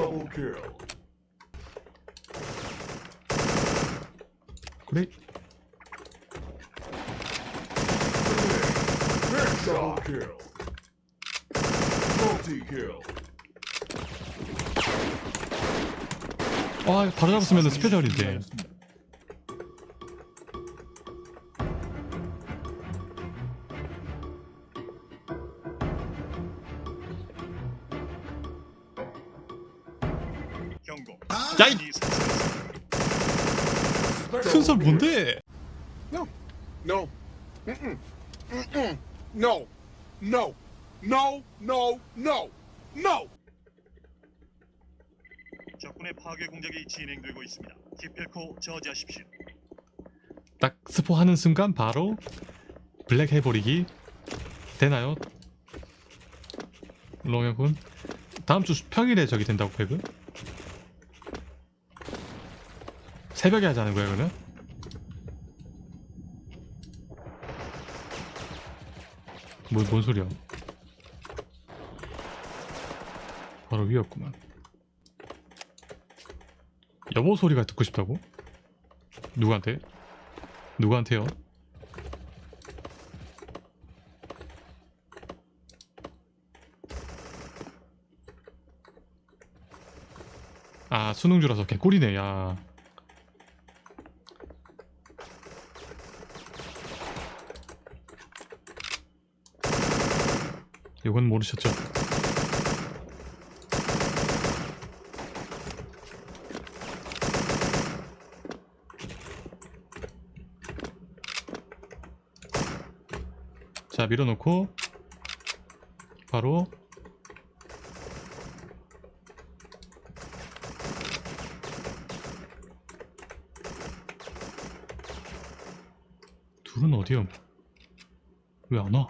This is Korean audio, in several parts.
Double kill. 그래 Double kill. Multi kill. 아 바로 잡았으면 스페셜인데 야이 큰설 뭔데 No. No. Mm-mm. Mm-mm. No. No. No. No. No. No. 적군의 파괴 공작이 진행되고 있습니다. 기필코 저지하십시오. 딱 스포하는 순간 바로 블랙 해버리기 되나요? 롱형군 다음 주 평일에 저기 된다고 배그? 새벽에 하자는 거야 그러면? 뭐, 뭔 소리야 바로 위였구만 여보 소리가 듣고 싶다고? 누구한테? 누구한테요? 아 수능주라서 개꿀이네 야 이건 모르셨죠? 자 밀어놓고 바로 둘은 어디요? 왜 안 와?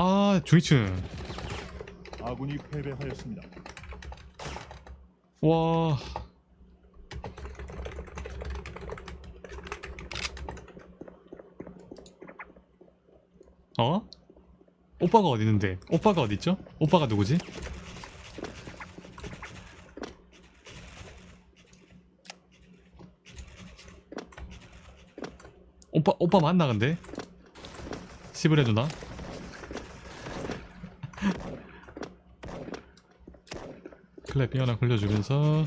아 중위층 아군이 패배하였습니다. 와 어? 오빠가 어디 있는데? 오빠가 어디 있죠? 오빠가 누구지? 오빠 오빠 만나 근데? 시브레 누나? 클랩 하나 걸려주면서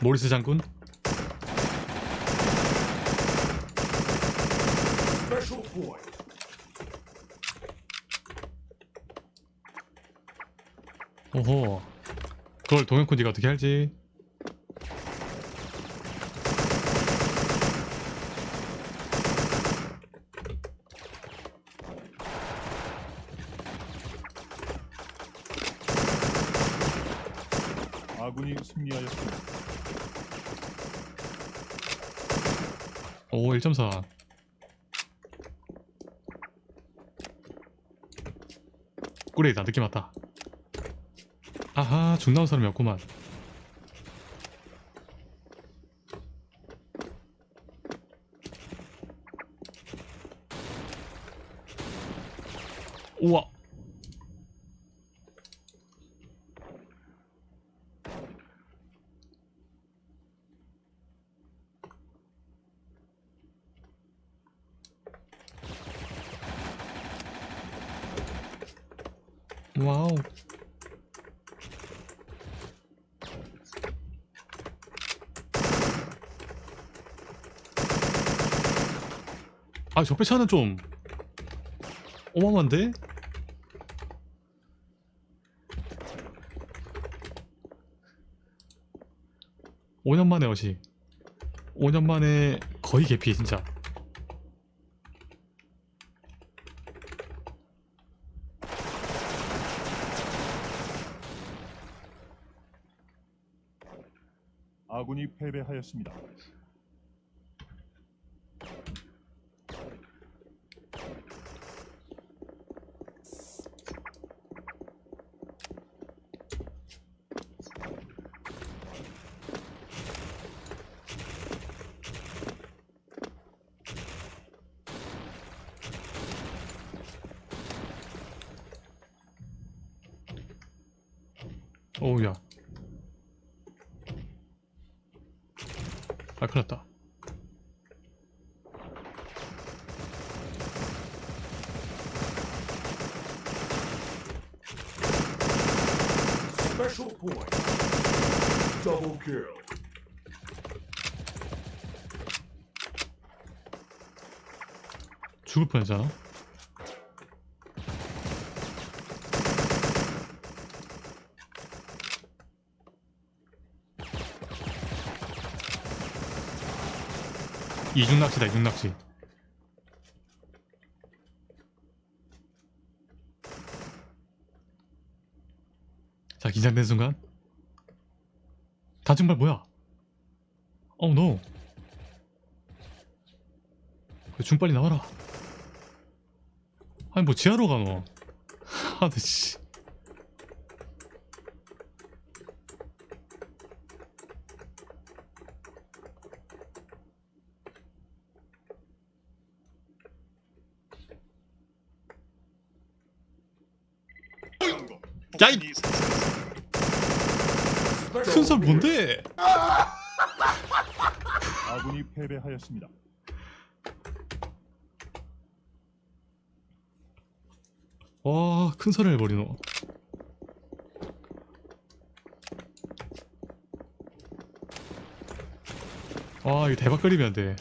모리스 장군. 오호 그걸 동현쿤디가 어떻게 알지? 아군이 승리하였습니다. 오 1.4 꿀이다. 느낌 왔다. 아하 죽 나온 사람이 없구만. 우와 와우. 아 적배차는 좀 어마어마한데? 오년 만에 어시. 5년 만에 거의 개피 진짜 아군이 패배하였습니다. 어우야 아 큰일났다 Special point. Double kill. 죽을 뻔했잖아 이중 낚시다 이중 낚시. 자 긴장된 순간. 다중발 뭐야? 어우 노. 그중 빨리 나와라. 아니 뭐 지하로 가노 아나 씨 야이! 큰살. 뭔데 아군이 패배하였습니다. 와 큰 살을 해버리노 와 이거 대박 그리면 돼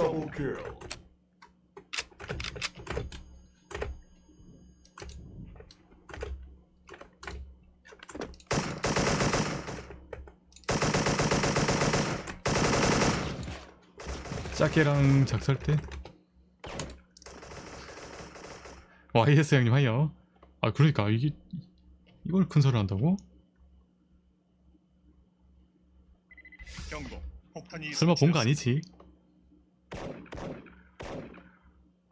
Double kill. 짜케랑 작살때 YS 형님 하여 아 그러니까 이게 이걸 큰소리 한다고? 경고. 설마 본 거. 아니지?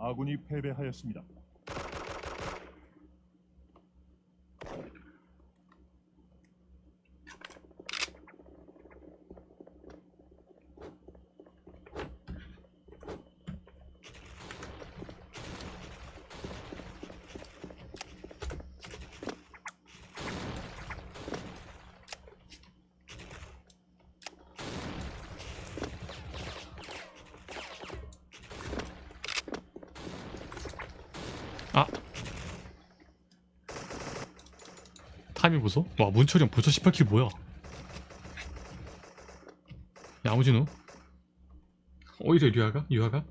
아군이 패배하였습니다. 타이밍 보소? 와 문철이 형 벌써 18킬 뭐야 야무진우 오히려 류아가? 유아가?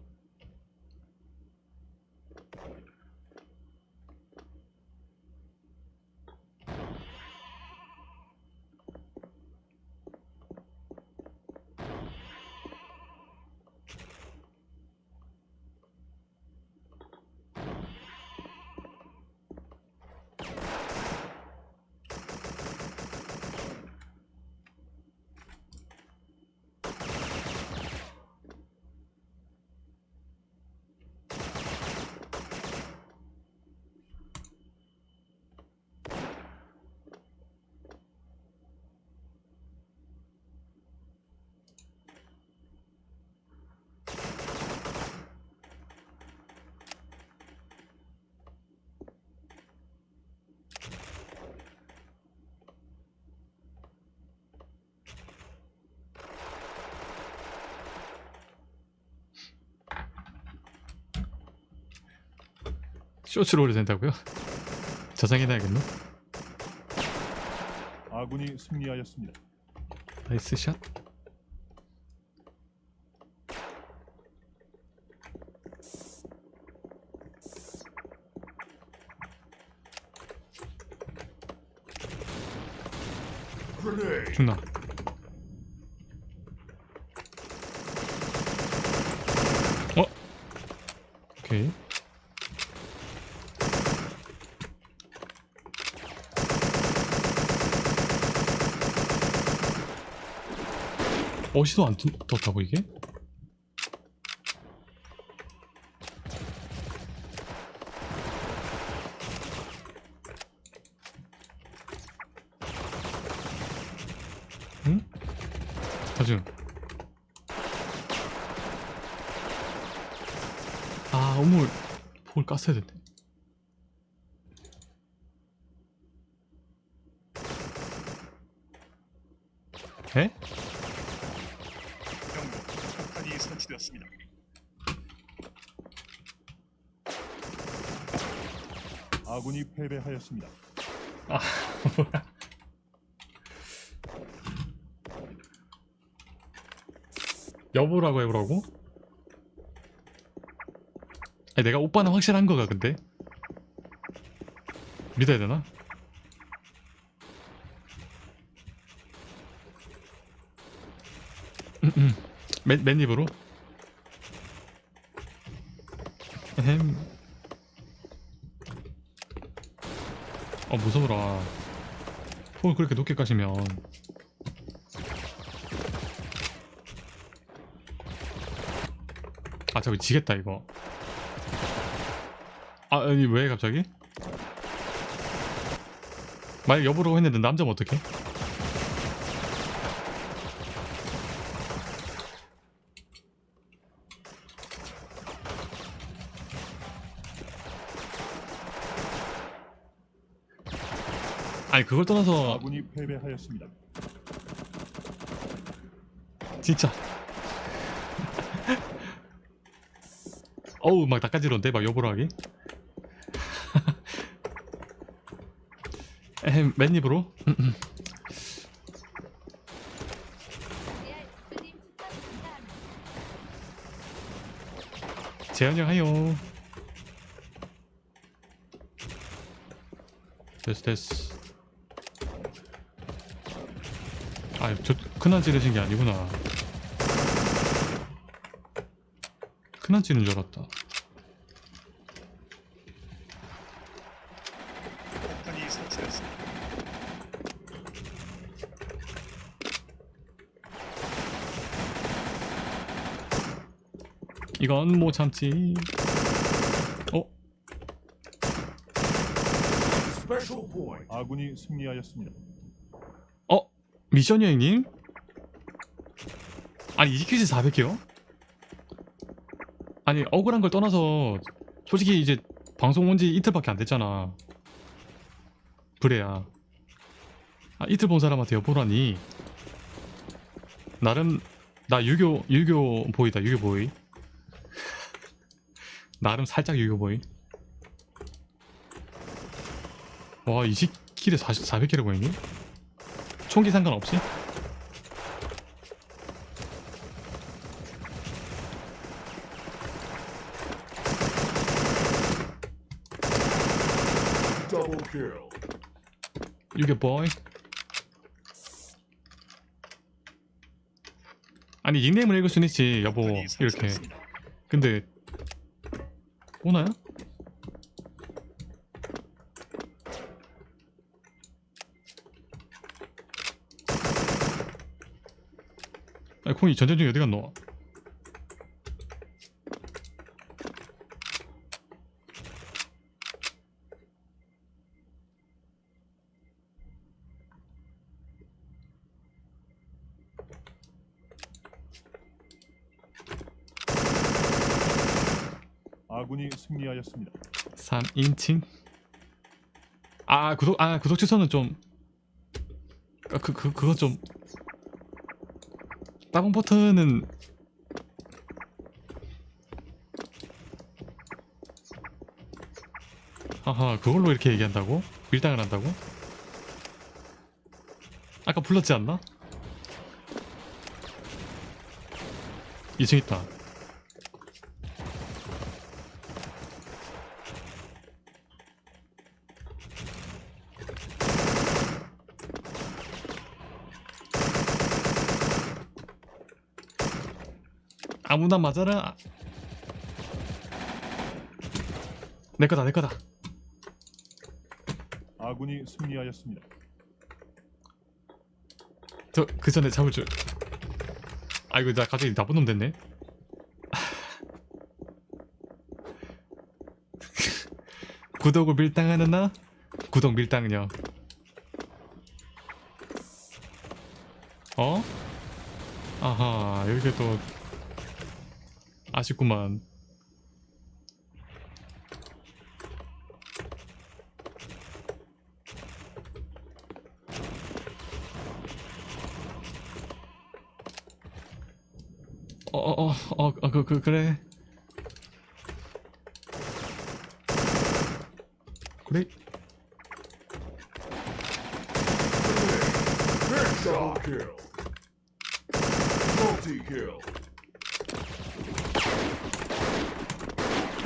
쇼츠로 올려 된다고요? 저장해놔야겠노? 아군이 승리하였습니다. 나이스 샷. 죽나 오케이. 어시도 안 떴- 떴다고 이게? 응? 다중 아 우물 폭을 깠어야 됐네 에? 경고. 폭탄이 설치되었습니다. 아군이 패배하였습니다. 아 여보라고 해보라고? 아니 내가 오빠는 확실한 거가 근데 믿어야 되나? 음, 음. 맨, 맨 입으로? 햄. 어 무서워라 폭을 그렇게 높게 까시면 아 저기 지겠다 이거 아 아니 왜 갑자기? 만약 여보라고 했는데 남자면 어떡해? 그걸 떠나서 아군이 패배하였습니다. 진짜. 어우 막 낚아지러운데? 막 여보라기? 에헴 맨입으로. 재현이 형 하요. 됐어 됐어 아 저 큰한 찌르신 게 아니구나 큰한 찌는 줄 알았다. 이건 못 참지 어? 아군이 승리하였습니다. 어? 미션 여행님? 아니 이퀴즈 400개요? 아니 억울한 걸 떠나서 솔직히 이제 방송 온 지 이틀밖에 안 됐잖아 그래야 아 이틀 본 사람한테 여보라니 나름 나 유교 유교 보이다 유교 보이 나름 살짝 유교 보이 와 20킬에 40, 400킬을 보이니? 총기 상관없이? 유게 보이 아니 닉네임을 읽을 순 있지 여보 이렇게. 근데 오나요? 콩이 전쟁 중에 어디 갔노? 아군이 승리하였습니다. 3인칭 아 구독 아 구독 취소는 좀 아, 그, 그, 그거 좀 따봉 버튼은 아하 그걸로 이렇게 얘기한다고? 밀당을 한다고? 아까 불렀지 않나? 2층 있다 아무나 맞아라. 내 거다 내 거다. 아군이 승리하였습니다. 저 그 전에 잡을 줄. 아이고 나 갑자기 나쁜 놈 됐네. 구독을 밀당하는 나? 구독 밀당은요 어? 아하 여기가 또 아쉽구만 어어 어 어 그 그, 그래 그래 Double kill. Multi kill.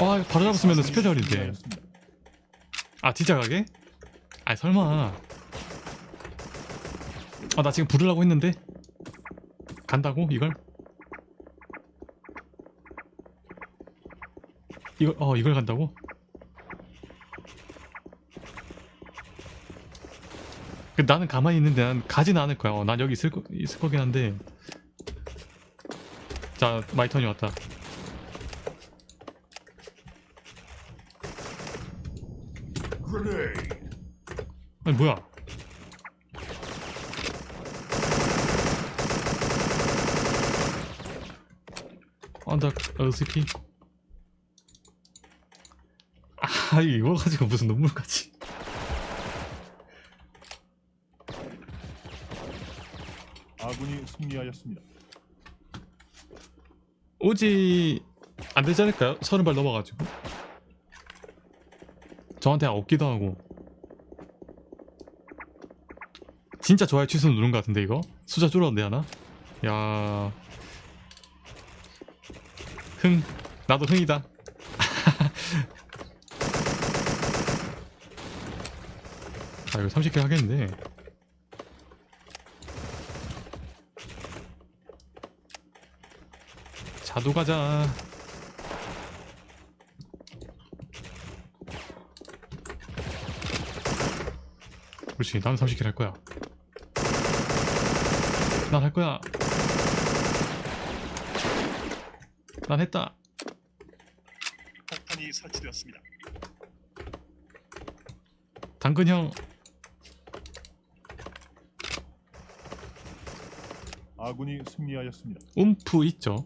와 이거 바로 잡았으면 스페셜인데. 아 진짜 가게? 아 설마 아 나 지금 부르려고 했는데 간다고 이걸? 이걸 어 이걸 간다고? 그 나는 가만히 있는데 난 가진 않을 거야. 어, 난 여기 있을 거 있을 거긴 한데. 자 my turn이 왔다. 아니 뭐야? 언더 어스키 아 이거 가지고 무슨 눈물까지 아군이 승리하였습니다. 오지 안 되지 않을까요? 서른 발 넘어가지고 저한테 없기도 하고. 진짜 좋아요 취소 누른 것 같은데 이거? 숫자 줄어도 되나? 야. 흥. 나도 흥이다. 아 이거 30개 하겠는데. 자두 가자 그렇지 난 30킬 할 거야. 난 할 거야. 난 했다. 폭탄이 설치되었습니다. 당근 형. 아군이 승리하였습니다. 움프 있죠